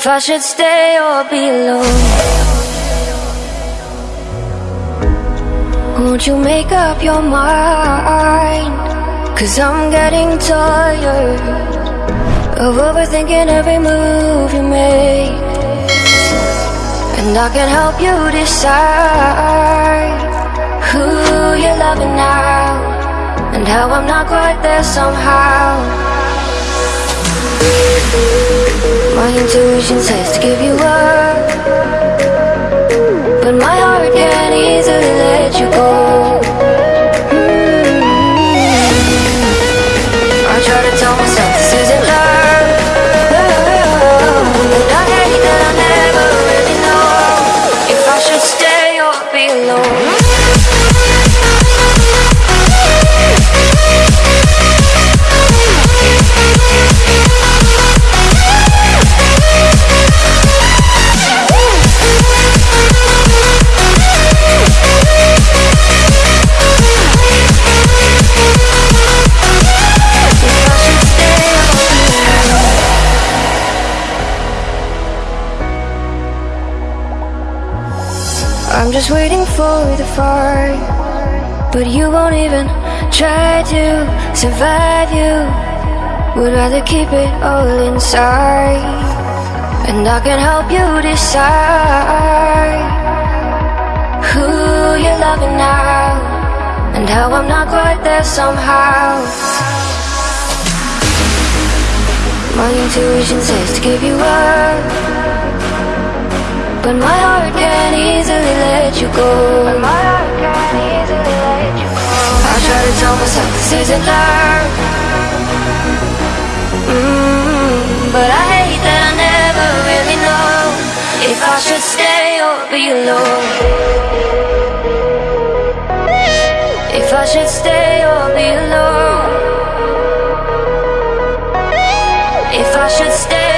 If I should stay or be alone Won't you make up your mind? Cause I'm getting tired Of overthinking every move you make. And I can help you decide Who you're loving now And how I'm not quite there somehow my intuition says to give you up I'm just waiting for the fire. But you won't even try to survive you. Would rather keep it all inside. And I can help you decide Who you're loving now And how I'm not quite there somehow. My intuition says to give you up. But my heart can't cool my heart can easily let you go. I try to tell myself this isn't love mm, But I hate that I never really know If I should stay or be alone. If I should stay or be alone. If I should stay